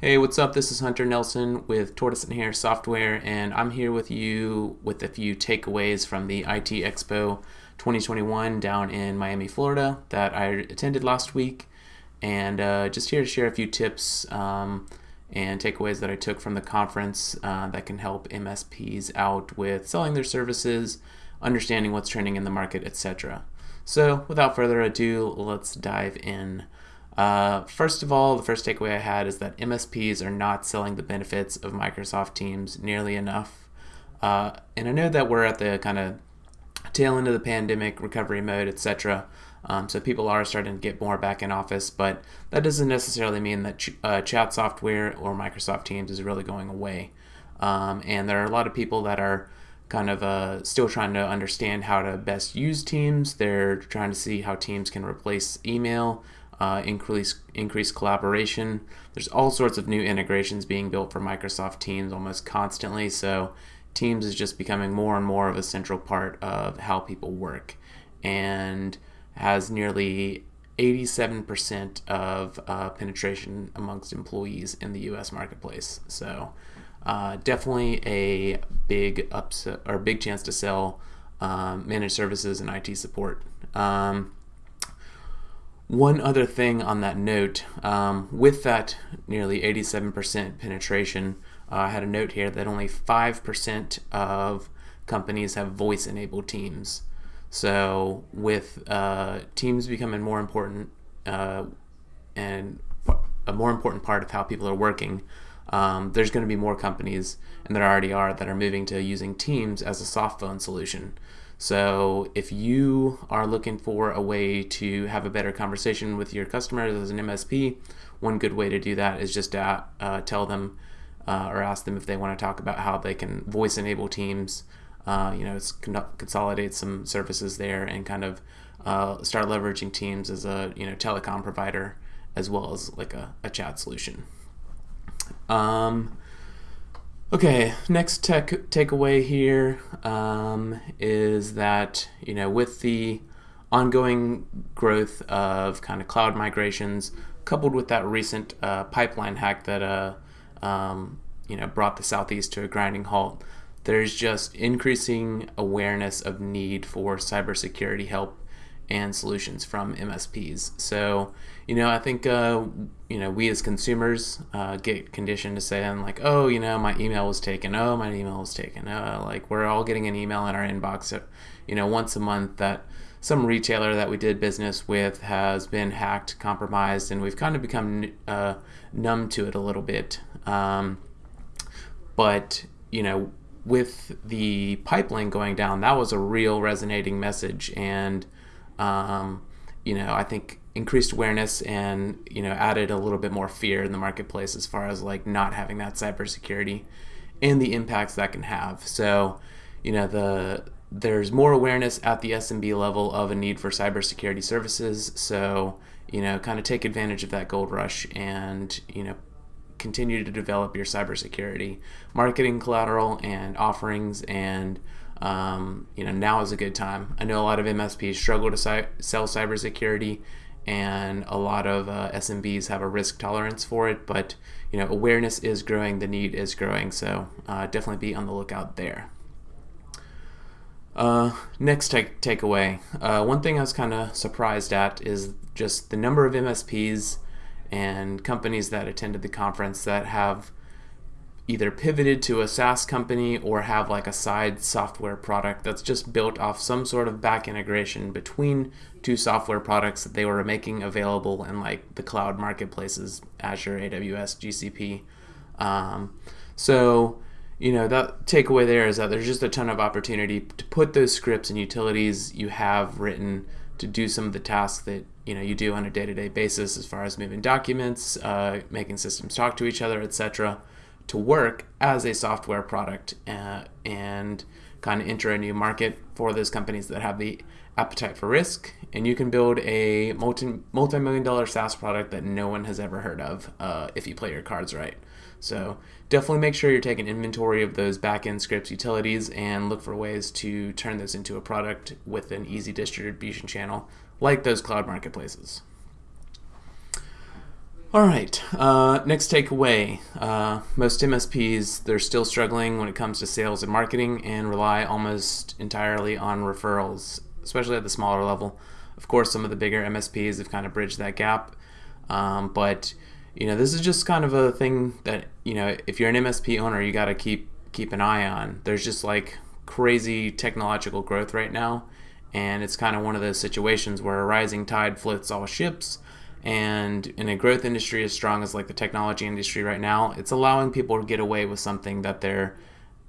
Hey, what's up? This is Hunter Nelson with Tortoise and Hare Software, and I'm here with you with a few takeaways from the IT Expo 2021 down in Miami, Florida that I attended last week, and uh, just here to share a few tips um, and takeaways that I took from the conference uh, that can help MSPs out with selling their services, understanding what's trending in the market, etc. So, without further ado, let's dive in. Uh, first of all, the first takeaway I had is that MSPs are not selling the benefits of Microsoft Teams nearly enough. Uh, and I know that we're at the kind of tail end of the pandemic, recovery mode, etc. Um, so people are starting to get more back in office, but that doesn't necessarily mean that ch- uh, chat software or Microsoft Teams is really going away. Um, and there are a lot of people that are kind of uh, still trying to understand how to best use Teams. They're trying to see how Teams can replace email uh, increase increase collaboration. There's all sorts of new integrations being built for Microsoft Teams almost constantly. So Teams is just becoming more and more of a central part of how people work, and has nearly 87% of uh, penetration amongst employees in the U.S. marketplace. So uh, definitely a big upset or big chance to sell um, managed services and IT support. Um, one other thing on that note, um, with that nearly 87% penetration, uh, I had a note here that only 5% of companies have voice enabled teams. So, with uh, teams becoming more important uh, and a more important part of how people are working, um, there's going to be more companies, and there already are, that are moving to using Teams as a soft phone solution. So if you are looking for a way to have a better conversation with your customers as an MSP, one good way to do that is just to uh, tell them uh, or ask them if they want to talk about how they can voice enable teams. Uh, you know, consolidate some services there and kind of uh, start leveraging Teams as a you know telecom provider as well as like a, a chat solution. Um, Okay, next tech takeaway here um, is that you know with the ongoing growth of kind of cloud migrations, coupled with that recent uh, pipeline hack that uh, um, you know brought the southeast to a grinding halt, there's just increasing awareness of need for cybersecurity help and solutions from MSPs. So, you know, I think, uh, you know, we as consumers uh, get conditioned to say, I'm like, oh, you know, my email was taken. Oh, my email was taken. Uh, like, we're all getting an email in our inbox, you know, once a month that some retailer that we did business with has been hacked, compromised, and we've kind of become uh, numb to it a little bit. Um, but, you know, with the pipeline going down, that was a real resonating message. And, um, you know, I think increased awareness and you know added a little bit more fear in the marketplace as far as like not having that cybersecurity and the impacts that can have. So, you know, the there's more awareness at the SMB level of a need for cybersecurity services. So, you know, kind of take advantage of that gold rush and you know continue to develop your cybersecurity marketing collateral and offerings and um, you know, now is a good time. I know a lot of MSPs struggle to sell cybersecurity, and a lot of uh, SMBs have a risk tolerance for it. But you know, awareness is growing, the need is growing, so uh, definitely be on the lookout there. Uh, next take takeaway. Uh, one thing I was kind of surprised at is just the number of MSPs and companies that attended the conference that have either pivoted to a SaaS company or have like a side software product that's just built off some sort of back integration between two software products that they were making available in like the cloud marketplaces, Azure, AWS, GCP. Um, so, you know, that takeaway there is that there's just a ton of opportunity to put those scripts and utilities you have written to do some of the tasks that you know you do on a day-to-day basis as far as moving documents, uh, making systems talk to each other, etc to work as a software product uh, and kind of enter a new market for those companies that have the appetite for risk. And you can build a multi multi-million dollar SaaS product that no one has ever heard of uh, if you play your cards right. So definitely make sure you're taking inventory of those backend scripts utilities and look for ways to turn those into a product with an easy distribution channel like those cloud marketplaces. All right, uh, next takeaway. Uh, most MSPs, they're still struggling when it comes to sales and marketing and rely almost entirely on referrals, especially at the smaller level. Of course, some of the bigger MSPs have kind of bridged that gap, um, but you know, this is just kind of a thing that, you know, if you're an MSP owner, you got to keep keep an eye on. There's just like crazy technological growth right now, and it's kind of one of those situations where a rising tide floats all ships and in a growth industry as strong as like the technology industry right now, it's allowing people to get away with something that they're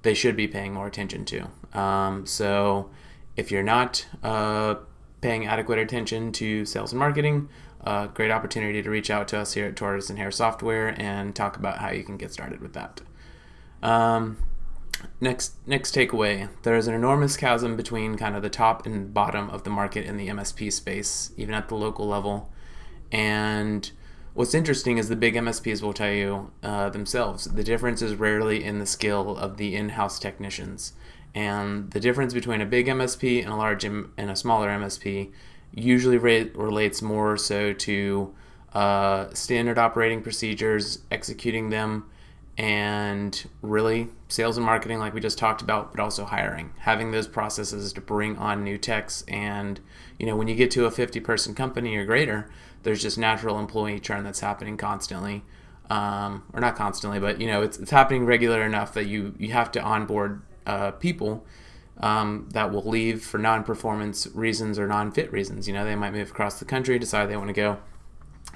they should be paying more attention to. Um, so if you're not uh, paying adequate attention to sales and marketing, uh, great opportunity to reach out to us here at Tortoise and Hare Software and talk about how you can get started with that. Um, next next takeaway there is an enormous chasm between kind of the top and bottom of the market in the msp space even at the local level and what's interesting is the big MSPs will tell you uh, themselves the difference is rarely in the skill of the in-house technicians. And the difference between a big MSP and a large M- and a smaller MSP usually re- relates more so to uh, standard operating procedures, executing them, and really sales and marketing, like we just talked about, but also hiring, having those processes to bring on new techs. And you know, when you get to a 50-person company or greater, there's just natural employee churn that's happening constantly, um, or not constantly, but you know, it's, it's happening regular enough that you you have to onboard uh, people. Um, that will leave for non-performance reasons or non-fit reasons. You know, they might move across the country, decide they want to go.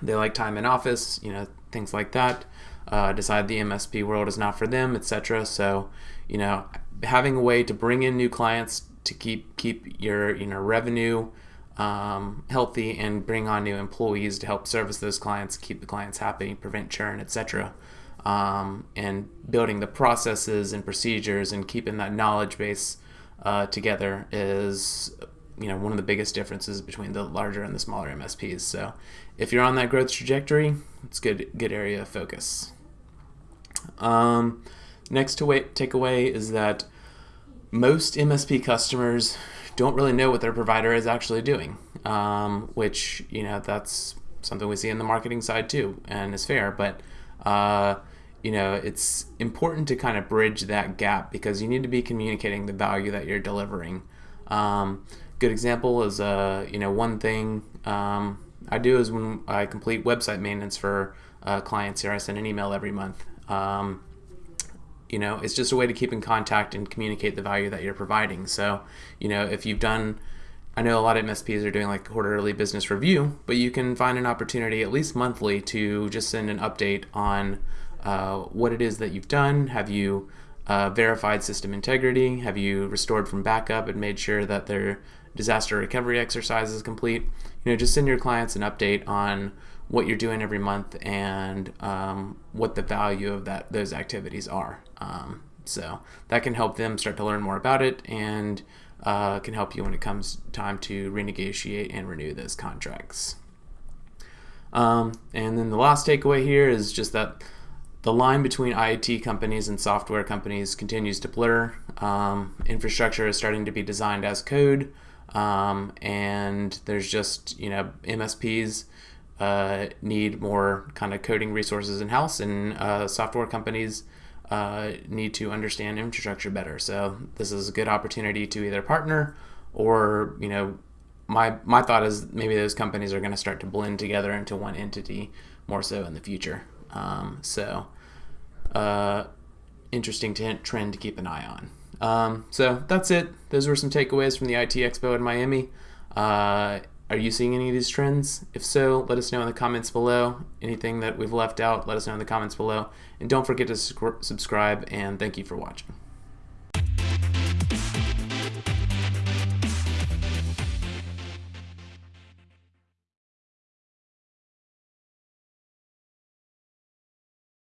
They like time in office, you know, things like that uh, decide the MSP world is not for them, etc. So, you know, having a way to bring in new clients to keep keep your you know revenue um, healthy and bring on new employees to help service those clients, keep the clients happy, prevent churn, etc. Um, and building the processes and procedures and keeping that knowledge base uh, together is you know one of the biggest differences between the larger and the smaller MSPs. So if you're on that growth trajectory, it's good good area of focus. Um, next to wait, takeaway is that most MSP customers don't really know what their provider is actually doing, um, which you know that's something we see in the marketing side too, and is fair. But uh, you know it's important to kind of bridge that gap because you need to be communicating the value that you're delivering. Um, good example is uh, you know one thing um, I do is when I complete website maintenance for uh, clients here, I send an email every month um, you know, it's just a way to keep in contact and communicate the value that you're providing. So, you know, if you've done, I know a lot of MSPs are doing like quarterly business review, but you can find an opportunity at least monthly to just send an update on uh, what it is that you've done. Have you uh, verified system integrity? Have you restored from backup and made sure that their disaster recovery exercise is complete? You know, just send your clients an update on what you're doing every month and um, what the value of that those activities are. Um, so that can help them start to learn more about it and uh, can help you when it comes time to renegotiate and renew those contracts. Um, and then the last takeaway here is just that the line between IT companies and software companies continues to blur. Um, infrastructure is starting to be designed as code, um, and there's just you know MSPs uh, need more kind of coding resources in house, and uh, software companies uh, need to understand infrastructure better. So this is a good opportunity to either partner or you know my my thought is maybe those companies are going to start to blend together into one entity more so in the future. Um, so uh, interesting trend to keep an eye on. Um, so that's it. Those were some takeaways from the IT Expo in Miami. Are you seeing any of these trends? If so, let us know in the comments below. Anything that we've left out, let us know in the comments below. And don't forget to subscribe, and thank you for watching.